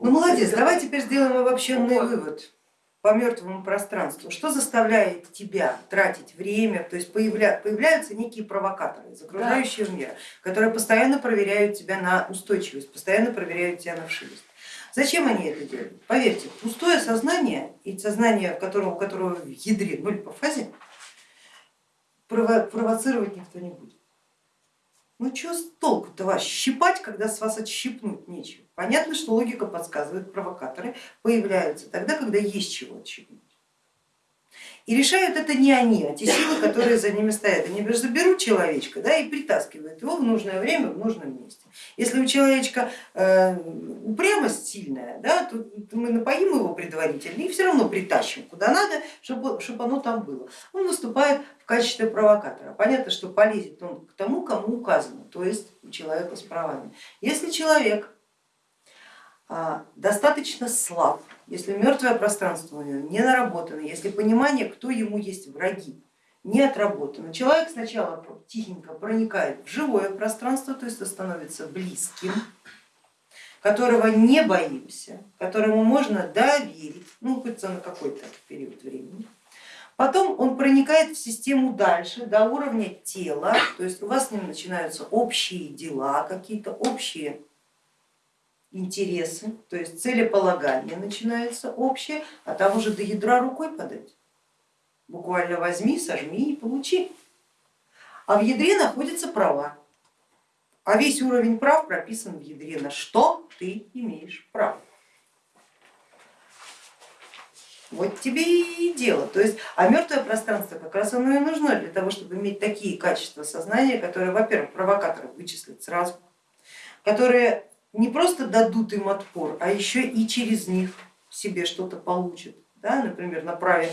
Ну молодец, давай теперь сделаем обобщенный вот. вывод по мертвому пространству. Что заставляет тебя тратить время, то есть появля, появляются некие провокаторы из окружающего да. мира, которые постоянно проверяют тебя на устойчивость, постоянно проверяют тебя на вшивость. Зачем они это делают? Поверьте, пустое сознание и сознание, которого, у которого в ядре ноль по фазе, провоцировать никто не будет. Ну что толку-то вас щипать, когда с вас отщипнуть нечего? Понятно, что логика подсказывает, провокаторы появляются тогда, когда есть чего отщипнуть. И решают это не они, а те силы, которые за ними стоят. Они заберут человечка да, и притаскивают его в нужное время в нужном месте. Если у человечка э, упрямость сильная, да, то мы напоим его предварительно и все равно притащим куда надо, чтобы, чтобы оно там было. Он выступает в качестве провокатора. Понятно, что полезет он к тому, кому указано, то есть у человека с правами. Если человек достаточно слаб, если мертвое пространство у него не наработано, если понимание, кто ему есть враги, не отработано, человек сначала тихенько проникает в живое пространство, то есть становится близким, которого не боимся, которому можно доверить, ну хоть на какой-то период времени. Потом он проникает в систему дальше, до уровня тела, то есть у вас с ним начинаются общие дела, какие-то общие интересы, то есть целеполагание начинается общее, а там уже до ядра рукой подать. Буквально возьми, сожми и получи. А в ядре находятся права. А весь уровень прав прописан в ядре, на что ты имеешь право. Вот тебе и дело. То есть, а мертвое пространство как раз оно и нужно для того, чтобы иметь такие качества сознания, которые, во-первых, провокаторов вычислят сразу, которые не просто дадут им отпор, а еще и через них себе что-то получат. Да? Например, направив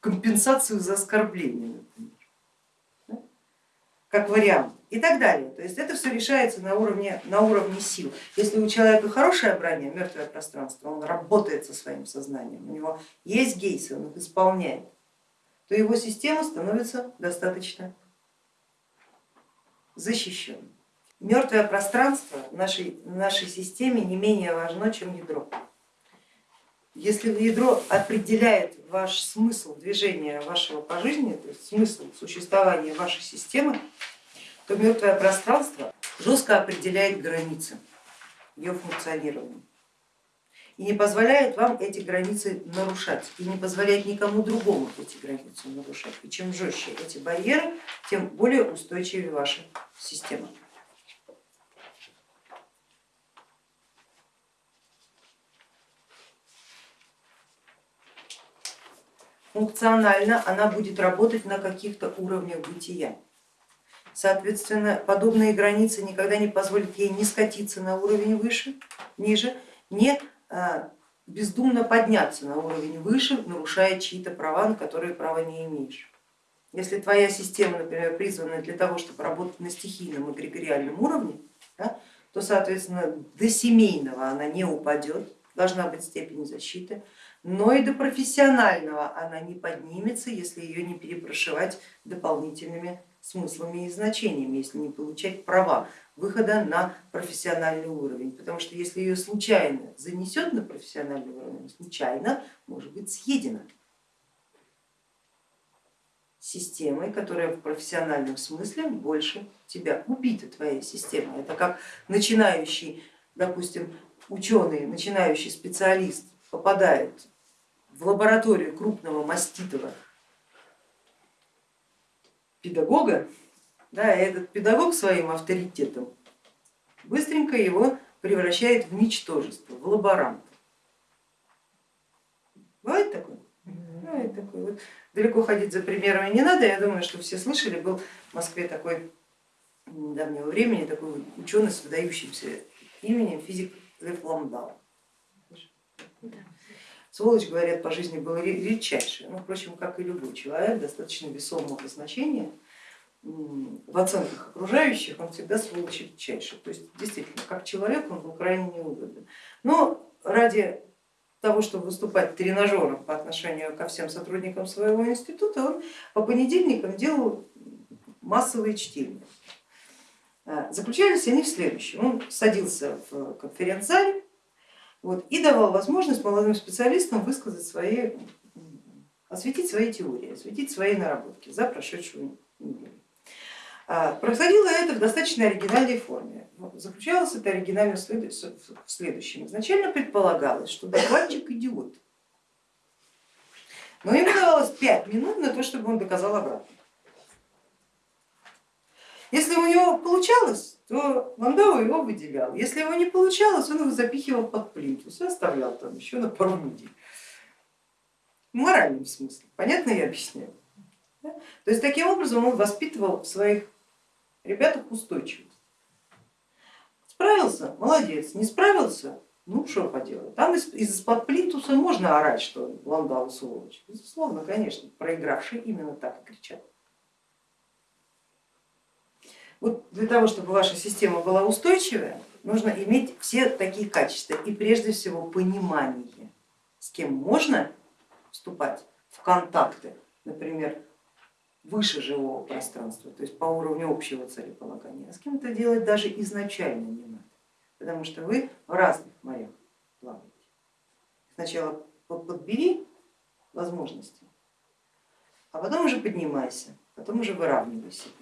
компенсацию за оскорбление, например, да? как вариант и так далее. То есть это все решается на уровне, на уровне сил. Если у человека хорошее броня, мертвое пространство, он работает со своим сознанием, у него есть гейсы, он их исполняет, то его система становится достаточно защищенной. Мертвое пространство в нашей, в нашей системе не менее важно, чем ядро. Если ядро определяет ваш смысл движения вашего по жизни, то есть смысл существования вашей системы, то мертвое пространство жестко определяет границы ее функционирования и не позволяет вам эти границы нарушать, и не позволяет никому другому эти границы нарушать. И чем жестче эти барьеры, тем более устойчивее ваша система. Функционально она будет работать на каких-то уровнях бытия. Соответственно, подобные границы никогда не позволят ей не скатиться на уровень выше, ниже, не а, бездумно подняться на уровень выше, нарушая чьи-то права, на которые права не имеешь. Если твоя система, например, призвана для того, чтобы работать на стихийном эгрегориальном уровне, да, то, соответственно, до семейного она не упадет, должна быть степень защиты, но и до профессионального она не поднимется, если ее не перепрошивать дополнительными смыслами и значениями, если не получать права выхода на профессиональный уровень. Потому что если ее случайно занесет на профессиональный уровень, случайно может быть съедена системой, которая в профессиональном смысле больше тебя убита, твоя система. Это как начинающий, допустим, ученый, начинающий специалист попадает в лабораторию крупного маститого педагога, да, и этот педагог своим авторитетом быстренько его превращает в ничтожество, в лаборанта. Бывает такое? Бывает такое. Вот далеко ходить за примерами не надо, я думаю, что все слышали, был в Москве такой недавнего времени такой ученый с выдающимся именем физик Лев Ламдау. Сволочь, говорят, по жизни был редчайший, ну, впрочем, как и любой человек, достаточно весомого значения в оценках окружающих, он всегда сволочь редчайший. То есть действительно, как человек он был крайне неудобен. Но ради того, чтобы выступать тренажером по отношению ко всем сотрудникам своего института, он по понедельникам делал массовые чтения. А, заключались они в следующем. Он садился в конференц-зале, Вот, и давал возможность молодым специалистам высказать свои, осветить свои теории, осветить свои наработки за прошедшую неделю. А, происходило это в достаточно оригинальной форме. Заключалось это оригинально в следующем. Изначально предполагалось, что докладчик идиот, но ему давалось 5 минут на то, чтобы он доказал обратно. Если у него получалось, то Ландау его выделял. Если его не получалось, он его запихивал под плинтус и оставлял там еще на пару недель. В моральном смысле, понятно я объясняю? То есть таким образом он воспитывал в своих ребятах устойчивость. Справился, молодец, не справился, ну что поделать. Там из-под плинтуса можно орать, что Ландау сволочь. Безусловно, конечно, проигравшие именно так и кричат. Вот для того, чтобы ваша система была устойчивая, нужно иметь все такие качества и прежде всего понимание, с кем можно вступать в контакты, например, выше живого пространства, то есть по уровню общего целеполагания, а с кем это делать даже изначально не надо, потому что вы в разных морях плаваете. Сначала подбери возможности, а потом уже поднимайся, потом уже выравнивай себя.